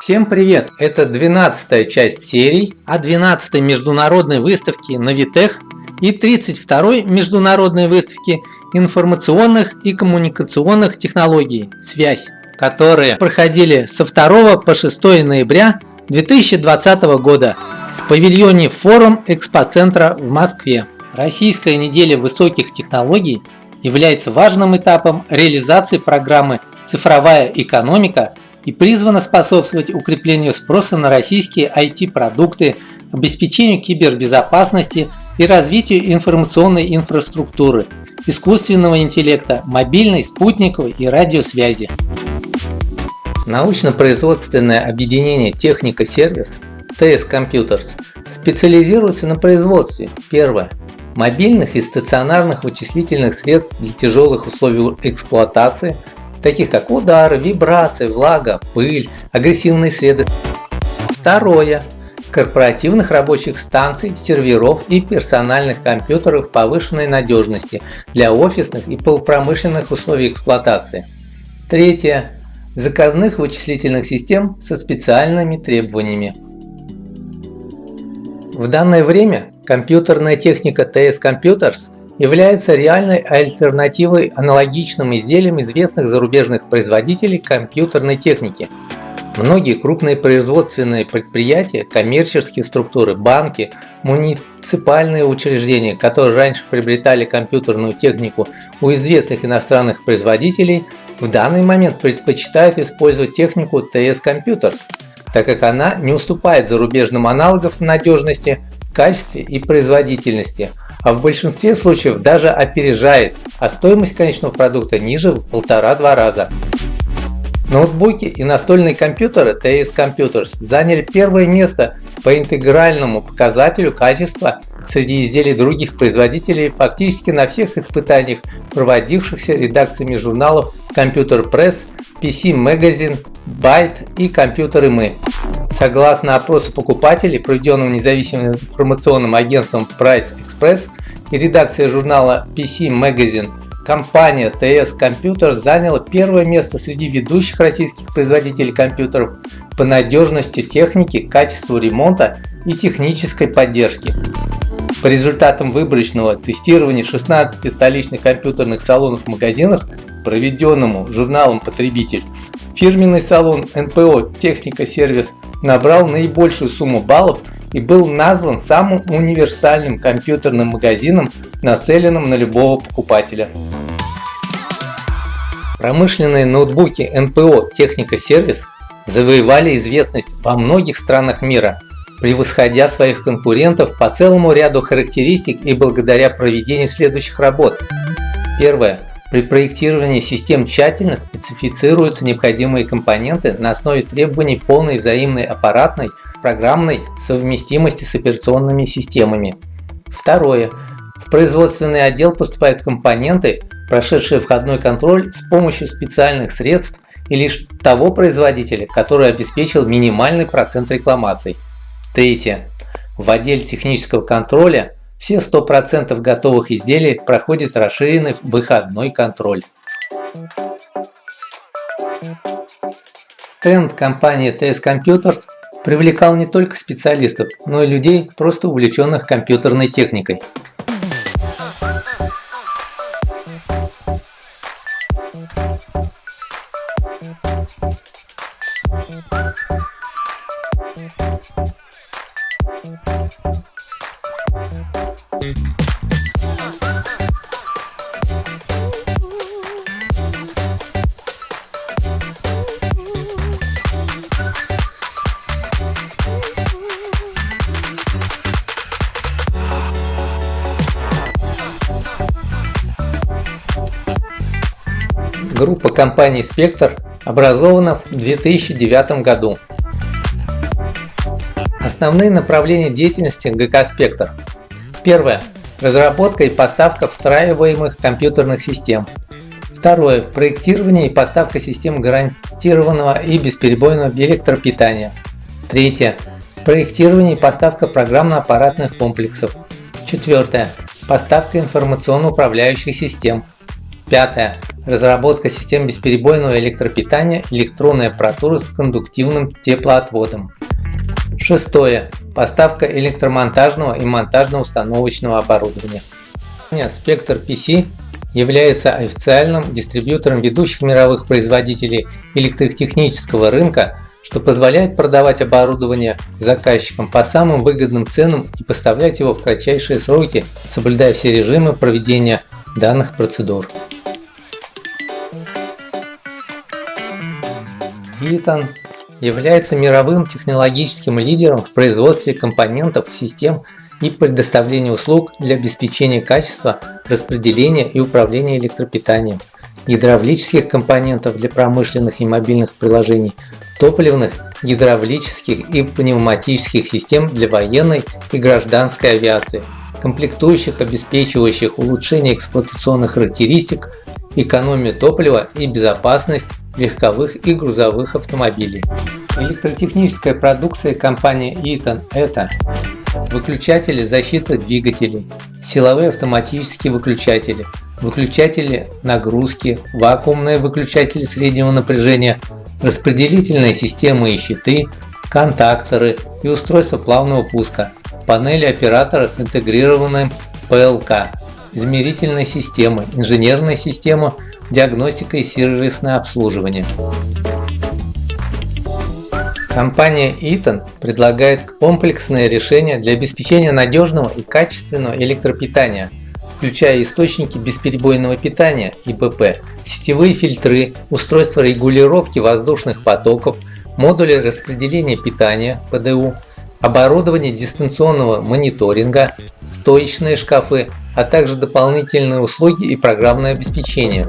Всем привет! Это 12 часть серий о 12 международной выставке Навитех и 32 международной выставке информационных и коммуникационных технологий «Связь», которые проходили со 2 по 6 ноября 2020 года в павильоне Форум Экспоцентра в Москве. Российская неделя высоких технологий является важным этапом реализации программы «Цифровая экономика» и призвана способствовать укреплению спроса на российские IT-продукты, обеспечению кибербезопасности и развитию информационной инфраструктуры, искусственного интеллекта, мобильной, спутниковой и радиосвязи. Научно-производственное объединение «Техника-сервис» TS Computers специализируется на производстве. Первое. Мобильных и стационарных вычислительных средств для тяжелых условий эксплуатации – таких как удары, вибрации, влага, пыль, агрессивные среды. Второе. Корпоративных рабочих станций, серверов и персональных компьютеров повышенной надежности для офисных и полупромышленных условий эксплуатации. Третье. Заказных вычислительных систем со специальными требованиями. В данное время компьютерная техника TS Computers является реальной альтернативой аналогичным изделиям известных зарубежных производителей компьютерной техники. Многие крупные производственные предприятия, коммерческие структуры, банки, муниципальные учреждения, которые раньше приобретали компьютерную технику у известных иностранных производителей, в данный момент предпочитают использовать технику TS Computers, так как она не уступает зарубежным аналогам в надежности, качестве и производительности – а в большинстве случаев даже опережает, а стоимость конечного продукта ниже в полтора-два раза. Ноутбуки и настольные компьютеры TS Computers заняли первое место по интегральному показателю качества среди изделий других производителей фактически на всех испытаниях, проводившихся редакциями журналов Computer Press, PC Magazine, Byte и Компьютеры Мы. Согласно опросу покупателей, проведенному независимым информационным агентством Price Express и редакцией журнала PC Magazine, компания TS Computers заняла первое место среди ведущих российских производителей компьютеров по надежности техники, качеству ремонта и технической поддержки. По результатам выборочного тестирования 16 столичных компьютерных салонов в магазинах, проведенному журналом «Потребитель», фирменный салон НПО «Техника Сервис» набрал наибольшую сумму баллов и был назван самым универсальным компьютерным магазином, нацеленным на любого покупателя. Промышленные ноутбуки НПО «Техника Сервис» завоевали известность во многих странах мира, превосходя своих конкурентов по целому ряду характеристик и благодаря проведению следующих работ. Первое. При проектировании систем тщательно специфицируются необходимые компоненты на основе требований полной взаимной аппаратной программной совместимости с операционными системами. Второе. В производственный отдел поступают компоненты, прошедшие входной контроль с помощью специальных средств и лишь того производителя, который обеспечил минимальный процент рекламаций. Третье. В отделе технического контроля все 100% готовых изделий проходят расширенный выходной контроль. Стенд компании TS Computers привлекал не только специалистов, но и людей, просто увлеченных компьютерной техникой. Группа компаний Spectre образована в 2009 году. Основные направления деятельности ГК Spectre. Первое. Разработка и поставка встраиваемых компьютерных систем. Второе. Проектирование и поставка систем гарантированного и бесперебойного электропитания. Третье. Проектирование и поставка программно-аппаратных комплексов. Четвертое. Поставка информационно-управляющих систем. Пятое разработка систем бесперебойного электропитания, электронная аппаратура с кондуктивным теплоотводом. Шестое. Поставка электромонтажного и монтажно-установочного оборудования. Спектр PC является официальным дистрибьютором ведущих мировых производителей электротехнического рынка, что позволяет продавать оборудование заказчикам по самым выгодным ценам и поставлять его в кратчайшие сроки, соблюдая все режимы проведения данных процедур. Eaton является мировым технологическим лидером в производстве компонентов, систем и предоставлении услуг для обеспечения качества, распределения и управления электропитанием, гидравлических компонентов для промышленных и мобильных приложений, топливных, гидравлических и пневматических систем для военной и гражданской авиации, комплектующих, обеспечивающих улучшение эксплуатационных характеристик, экономию топлива и безопасность легковых и грузовых автомобилей. Электротехническая продукция компании Eaton – это выключатели защиты двигателей, силовые автоматические выключатели, выключатели нагрузки, вакуумные выключатели среднего напряжения, распределительные системы и щиты, контакторы и устройства плавного пуска, панели оператора с интегрированным ПЛК, измерительные системы, инженерная система, диагностика и сервисное обслуживание. Компания Eaton предлагает комплексное решение для обеспечения надежного и качественного электропитания, включая источники бесперебойного питания ИБП, сетевые фильтры, устройства регулировки воздушных потоков, модули распределения питания ПДУ, оборудование дистанционного мониторинга, стоечные шкафы, а также дополнительные услуги и программное обеспечение.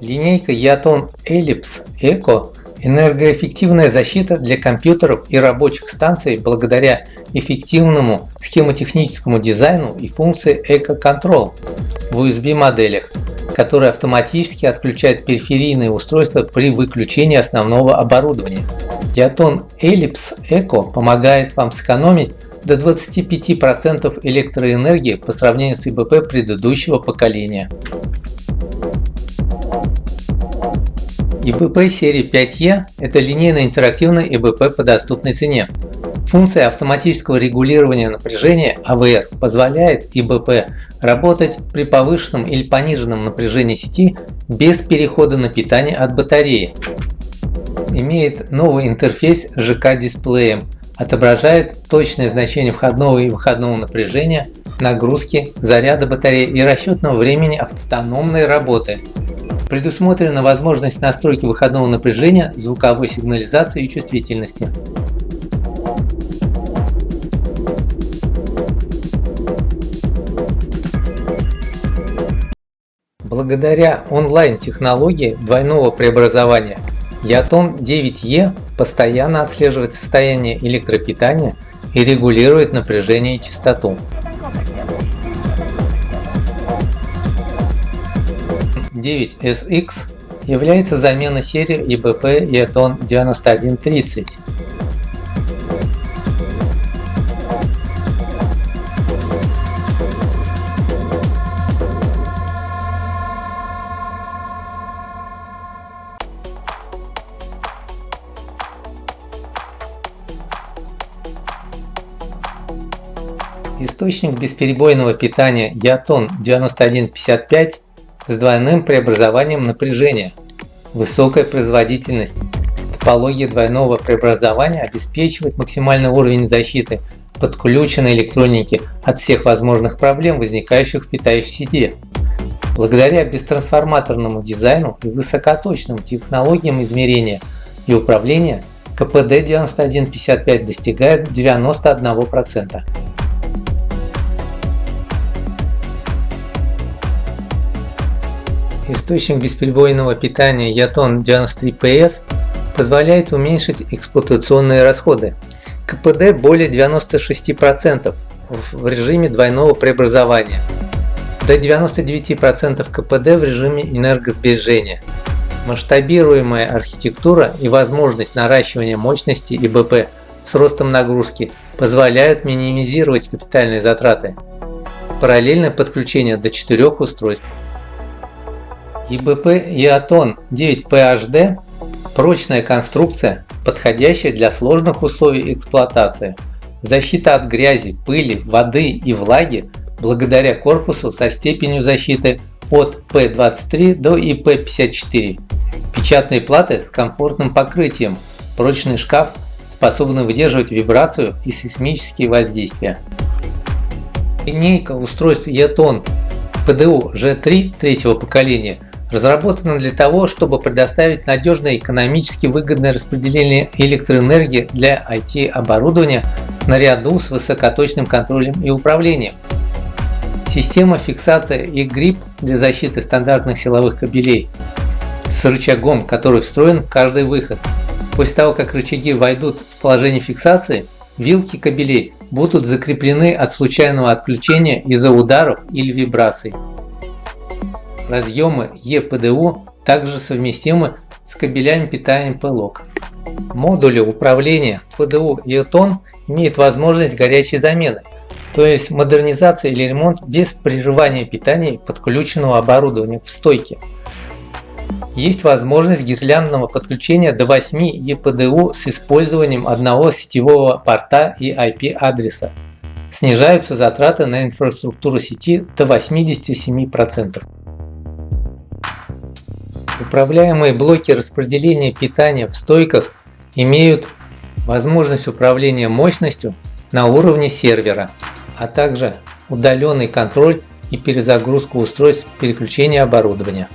Линейка Yaton Ellipse Eco – энергоэффективная защита для компьютеров и рабочих станций благодаря эффективному схемотехническому дизайну и функции Eco Control в USB моделях, которые автоматически отключают периферийные устройства при выключении основного оборудования. Yaton Ellipse Eco помогает вам сэкономить до 25% электроэнергии по сравнению с ИБП предыдущего поколения. ИБП серии 5E – это линейно интерактивный ИБП по доступной цене. Функция автоматического регулирования напряжения AVR позволяет ИБП работать при повышенном или пониженном напряжении сети без перехода на питание от батареи. Имеет новый интерфейс с ЖК-дисплеем, отображает точное значение входного и выходного напряжения, нагрузки, заряда батареи и расчетного времени автономной работы. Предусмотрена возможность настройки выходного напряжения, звуковой сигнализации и чувствительности. Благодаря онлайн-технологии двойного преобразования Ятон 9E постоянно отслеживает состояние электропитания и регулирует напряжение и частоту. 9SX является заменой серии EBP Eton 9130. Источник бесперебойного питания Ятон 9155 с двойным преобразованием напряжения. Высокая производительность. Топология двойного преобразования обеспечивает максимальный уровень защиты подключенной электроники от всех возможных проблем, возникающих в питающей сети. Благодаря бестрансформаторному дизайну и высокоточным технологиям измерения и управления КПД 9155 достигает 91%. Источник бесперебойного питания Yaton 93PS позволяет уменьшить эксплуатационные расходы. КПД более 96% в режиме двойного преобразования. до 99% КПД в режиме энергосбережения. Масштабируемая архитектура и возможность наращивания мощности ИБП с ростом нагрузки позволяют минимизировать капитальные затраты. Параллельное подключение до 4 устройств. ИБП Иатон 9PHD – прочная конструкция, подходящая для сложных условий эксплуатации. Защита от грязи, пыли, воды и влаги благодаря корпусу со степенью защиты от P23 до IP54. Печатные платы с комфортным покрытием, прочный шкаф, способный выдерживать вибрацию и сейсмические воздействия. Линейка устройств Eton PDU G3 третьего поколения разработана для того, чтобы предоставить надежное экономически выгодное распределение электроэнергии для IT-оборудования наряду с высокоточным контролем и управлением. Система фиксации и грипп для защиты стандартных силовых кабелей с рычагом, который встроен в каждый выход. После того, как рычаги войдут в положение фиксации, вилки кабелей будут закреплены от случайного отключения из-за ударов или вибраций. Разъемы EPDU также совместимы с кабелями питания PLOC. Модули управления PDU и ETON имеют возможность горячей замены, то есть модернизация или ремонт без прерывания питания подключенного оборудования в стойке. Есть возможность гирляндного подключения до 8 EPDU с использованием одного сетевого порта и IP-адреса. Снижаются затраты на инфраструктуру сети до 87%. Управляемые блоки распределения питания в стойках имеют возможность управления мощностью на уровне сервера а также удаленный контроль и перезагрузку устройств переключения оборудования.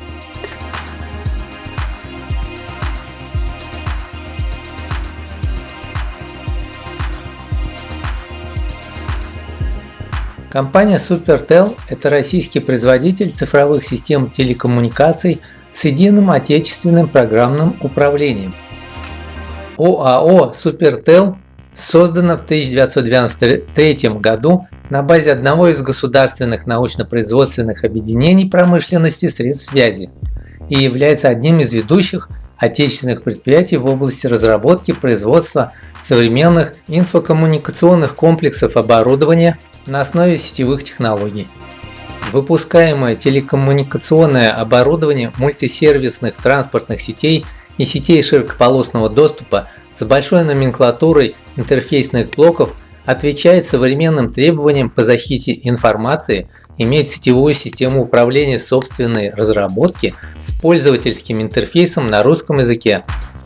Компания SuperTel – это российский производитель цифровых систем телекоммуникаций с единым отечественным программным управлением. ОАО SuperTel создана в 1993 году на базе одного из государственных научно-производственных объединений промышленности средств связи и является одним из ведущих отечественных предприятий в области разработки производства современных инфокоммуникационных комплексов оборудования на основе сетевых технологий. Выпускаемое телекоммуникационное оборудование мультисервисных транспортных сетей и сетей широкополосного доступа с большой номенклатурой интерфейсных блоков отвечает современным требованиям по защите информации, имеет сетевую систему управления собственной разработки с пользовательским интерфейсом на русском языке,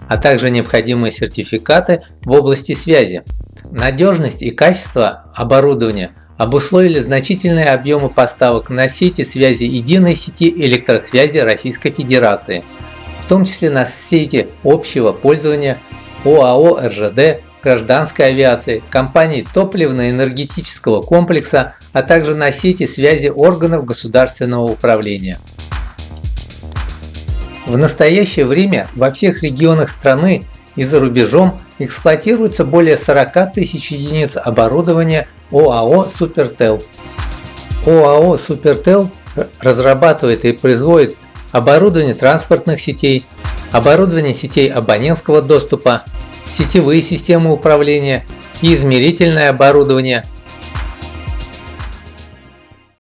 а также необходимые сертификаты в области связи. Надежность и качество оборудования обусловили значительные объемы поставок на сети связи единой сети электросвязи Российской Федерации, в том числе на сети общего пользования ОАО РЖД гражданской авиации, компаний топливно-энергетического комплекса, а также на сети связи органов государственного управления. В настоящее время во всех регионах страны и за рубежом эксплуатируется более 40 тысяч единиц оборудования ОАО «Супертел». ОАО «Супертел» разрабатывает и производит оборудование транспортных сетей, оборудование сетей абонентского доступа, сетевые системы управления и измерительное оборудование,